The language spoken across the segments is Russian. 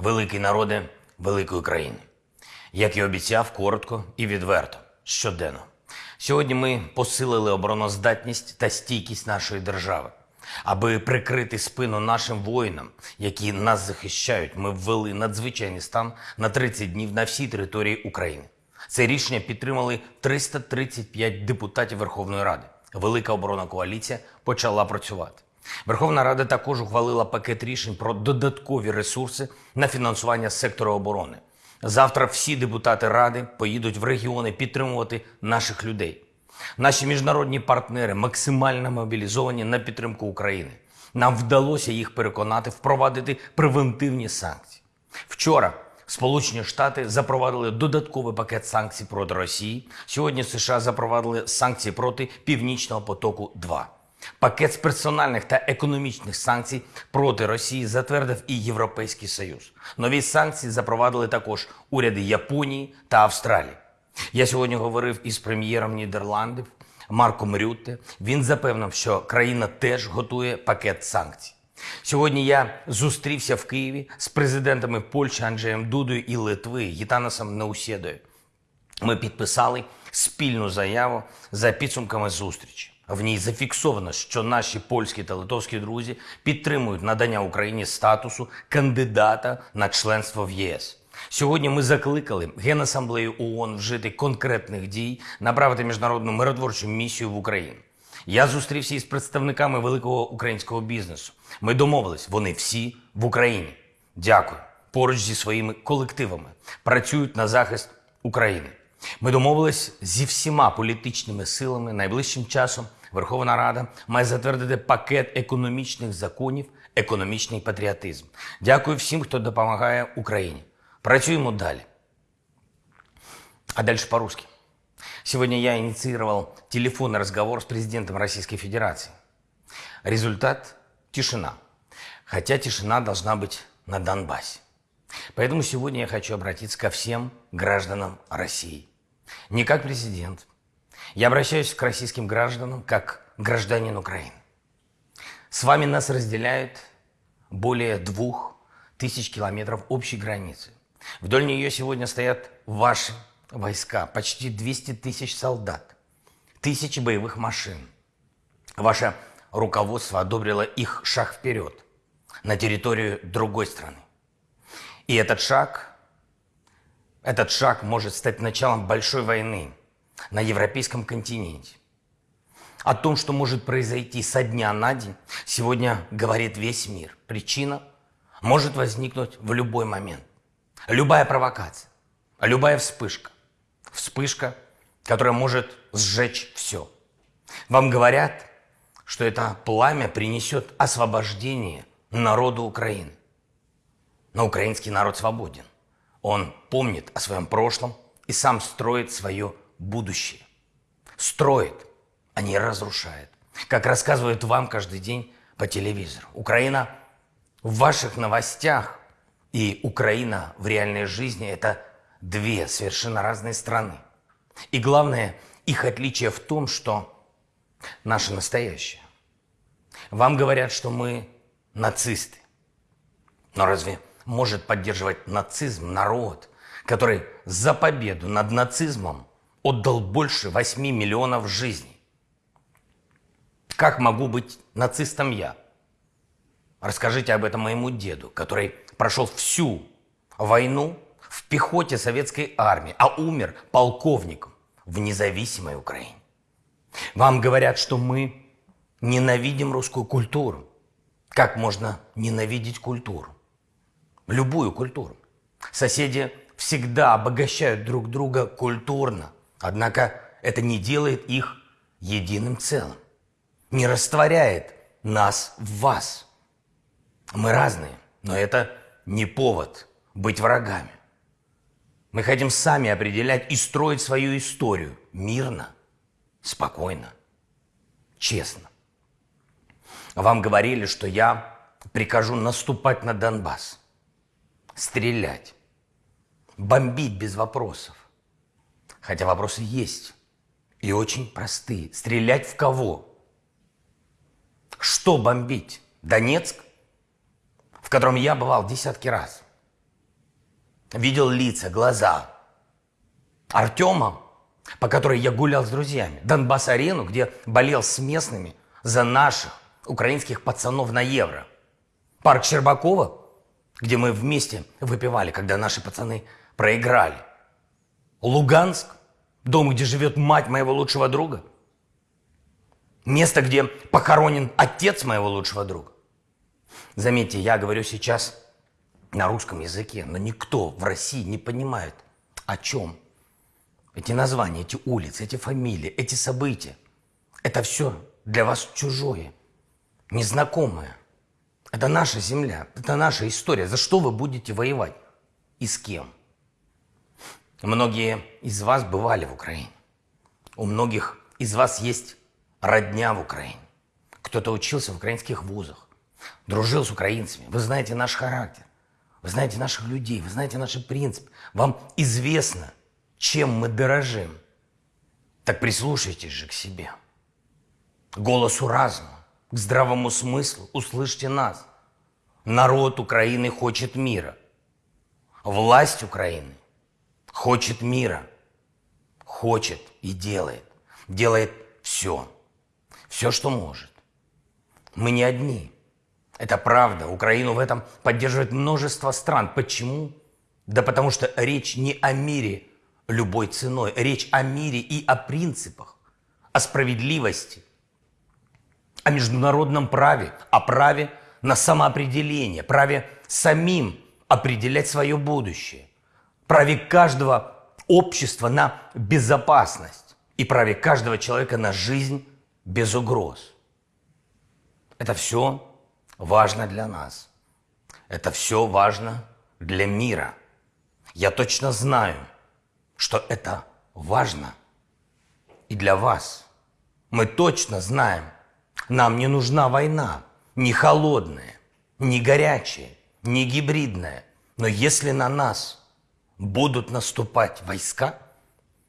великий народе великої країни. Як і обіцяв, коротко і відверто, щоденно. Сьогодні ми посилили обороноздатність та стійкість нашої держави. Аби прикрити спину нашим воїнам, які нас захищають, ми ввели надзвичайний стан на 30 днів на всій території України. Це рішення підтримали 335 депутатів Верховної Ради. Велика оборона коаліція почала працювати. Верховна Рада також ухвалила пакет рішень про додаткові ресурси на фінансування сектору оборони. Завтра всі депутати ради поїдуть в регіони підтримувати наших людей. Наші міжнародні партнери максимально мобілізовані на підтримку України. Нам вдалося їх переконати впровадити превентивні санкції. Вчора Сполучені Штати запровадили додатковий пакет санкцій проти Росії. Сьогодні США запровадили санкції проти Північного потоку. 2 пакет з персональних та економічних санкцій проти Росії затвердив і Європейський Союз. Нові санкції запровадили також уряди Японії та Австралії. Я сьогодні говорив із прем'єром Нідерландів Марком Рютте. Він запевнив, що країна теж готує пакет санкцій. Сьогодні я зустрівся в Києві з президентами Польщі Анджеєм Дудою і Литви Гітанасом Неусєдою. Ми підписали спільну заяву за підсумками зустрічі. В ній зафіксовано, що наші польські та литовські друзі підтримують надання Україні статусу кандидата на членство в ЄС. Сьогодні ми закликали Генасамблею ООН вжити конкретних дій, направити міжнародну миротворчу місію в Україну. Я зустрівся із представниками великого українського бізнесу. Ми домовились, вони всі в Україні. Дякую. Поруч зі своїми колективами працюють на захист України. Ми домовились зі всіма політичними силами. Найближчим часом Верховна Рада має затвердити пакет економічних законів, економічний патріотизм. Дякую всім, хто допомагає Україні. Працюємо далі. А дальше по-русски. Сегодня я инициировал телефонный разговор с президентом Российской Федерации. Результат – тишина. Хотя тишина должна быть на Донбассе. Поэтому сегодня я хочу обратиться ко всем гражданам России. Не как президент. я обращаюсь к российским гражданам как гражданин Украины. С вами нас разделяет более двух тысяч километров общей границы. Вдоль нее сегодня стоят ваши войска, почти 200 тысяч солдат, тысячи боевых машин. Ваше руководство одобрило их шаг вперед на территорию другой страны. И этот шаг, этот шаг может стать началом большой войны на европейском континенте. О том, что может произойти со дня на день, сегодня говорит весь мир. Причина может возникнуть в любой момент. Любая провокация, любая вспышка. Вспышка, которая может сжечь все. Вам говорят, что это пламя принесет освобождение народу Украины. Но украинский народ свободен. Он помнит о своем прошлом и сам строит свое будущее. Строит, а не разрушает. Как рассказывают вам каждый день по телевизору. Украина в ваших новостях и Украина в реальной жизни – это две совершенно разные страны. И главное, их отличие в том, что наше настоящее. Вам говорят, что мы нацисты. Но разве может поддерживать нацизм народ, который за победу над нацизмом отдал больше 8 миллионов жизней? Как могу быть нацистом я? Расскажите об этом моему деду, который прошел всю войну в пехоте советской армии, а умер полковником в независимой Украине. Вам говорят, что мы ненавидим русскую культуру. Как можно ненавидеть культуру? Любую культуру. Соседи всегда обогащают друг друга культурно, однако это не делает их единым целым, не растворяет нас в вас. Мы разные, но это не повод быть врагами. Мы хотим сами определять и строить свою историю мирно, спокойно, честно. Вам говорили, что я прикажу наступать на Донбасс, стрелять, бомбить без вопросов. Хотя вопросы есть и очень простые. Стрелять в кого? Что бомбить? Донецк, в котором я бывал десятки раз. видел лица, глаза Артема, по которой я гулял с друзьями, Донбасс-арену, где болел с местными за наших украинских пацанов на евро, парк Щербакова, где мы вместе выпивали, когда наши пацаны проиграли, Луганск, дом, где живет мать моего лучшего друга, место, где похоронен отец моего лучшего друга. Заметьте, я говорю сейчас на русском языке, но никто в России не понимает, о чем эти названия, эти улицы, эти фамилии, эти события. Это все для вас чужое, незнакомое. Это наша земля, это наша история. За что вы будете воевать и с кем? Многие из вас бывали в Украине. У многих из вас есть родня в Украине. Кто-то учился в украинских вузах, дружил с украинцами. Вы знаете наш характер, вы знаете наших людей, вы знаете наши принципы. Вам известно, чем мы дорожим. Так прислушайтесь же к себе, голосу разума, к здравому смыслу. Услышьте нас. Народ Украины хочет мира. Власть Украины хочет мира. Хочет и делает. Делает все. Все, что может. Мы не одни. Это правда. Украину в этом поддерживает множество стран. Почему? Да потому что речь не о мире любой ценой. Речь о мире и о принципах, о справедливости, о международном праве, о праве на самоопределение, праве самим определять свое будущее, праве каждого общества на безопасность и праве каждого человека на жизнь без угроз. Это все важно для нас. Это все важно для мира. Я точно знаю, что это важно и для вас. Мы точно знаем, нам не нужна война, не холодная, не горячая, не гибридная. Но если на нас будут наступать войска,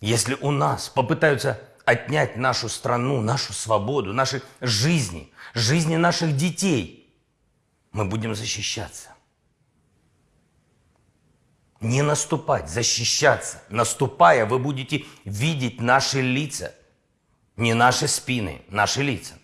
если у нас попытаются отнять нашу страну, нашу свободу, наши жизни, жизни наших детей, мы будем защищаться. Не наступать, защищаться. Наступая, вы будете видеть наши лица. Не наши спины, наши лица.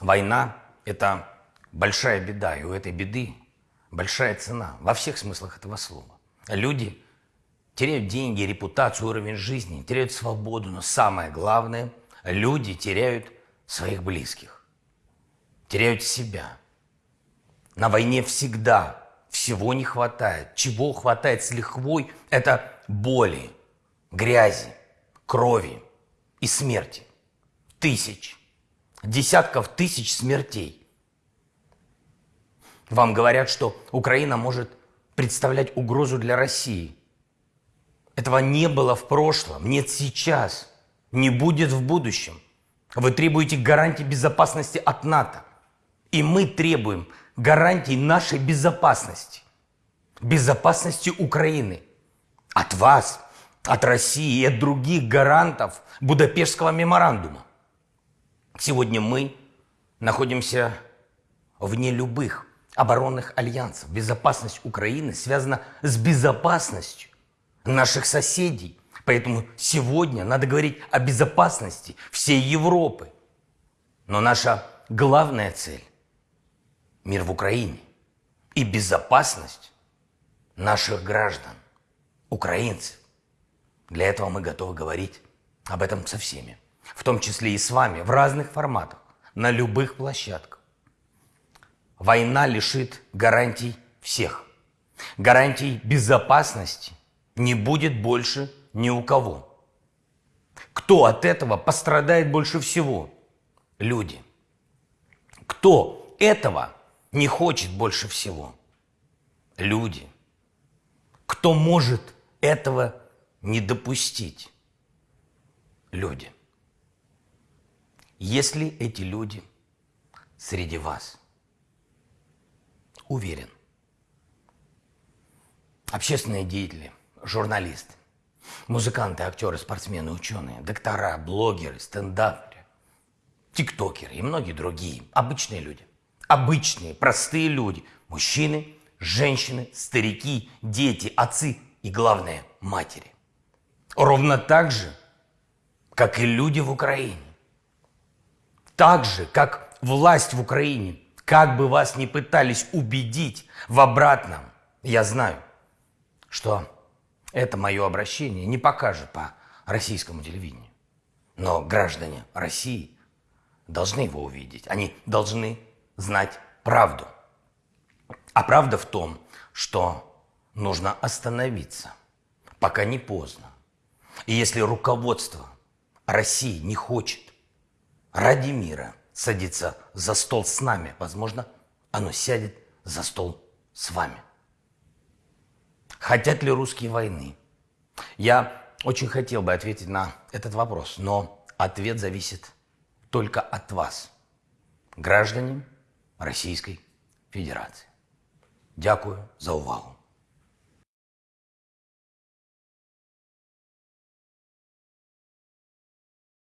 Война – это большая беда, и у этой беды большая цена во всех смыслах этого слова. Люди теряют деньги, репутацию, уровень жизни, теряют свободу, но самое главное – люди теряют своих близких, теряют себя. На войне всегда всего не хватает. Чего хватает с лихвой – это боли, грязи, крови и смерти. Тысяч, десятков тысяч смертей. Вам говорят, что Украина может представлять угрозу для России. Этого не было в прошлом, нет сейчас, не будет в будущем. Вы требуете гарантии безопасности от НАТО. И мы требуем гарантий нашей безопасности, безопасности Украины. От вас, от России и от других гарантов Будапештского меморандума. Сегодня мы находимся вне любых оборонных альянсов. Безопасность Украины связана с безопасностью наших соседей. Поэтому сегодня надо говорить о безопасности всей Европы. Но наша главная цель мир в Украине и безопасность наших граждан, украинцев. Для этого мы готовы говорить об этом со всеми, в том числе и с вами, в разных форматах, на любых площадках. Война лишит гарантий всех. Гарантий безопасности не будет больше ни у кого. Кто от этого пострадает больше всего? Люди. Кто этого не хочет больше всего? Люди. Кто может этого не допустить? Люди. Если эти люди среди вас, уверен, общественные деятели, журналисты, музыканты, актеры, спортсмены, ученые, доктора, блогеры, стендаперы, тиктокеры и многие другие обычные люди обычные, простые люди, мужчины, женщины, старики, дети, отцы и, главное, матери. Ровно так же, как и люди в Украине. Так же, как власть в Украине, как бы вас ни пытались убедить в обратном, я знаю, что это мое обращение не покажет по российскому телевидению. Но граждане России должны его увидеть. Они должны знать правду. А правда в том, что нужно остановиться, пока не поздно. И если руководство России не хочет ради мира садиться за стол с нами, возможно, оно сядет за стол с вами. Хотят ли русские войны? Я очень хотел бы ответить на этот вопрос, но ответ зависит только от вас, граждане Российской Федерации. Дякую за увагу.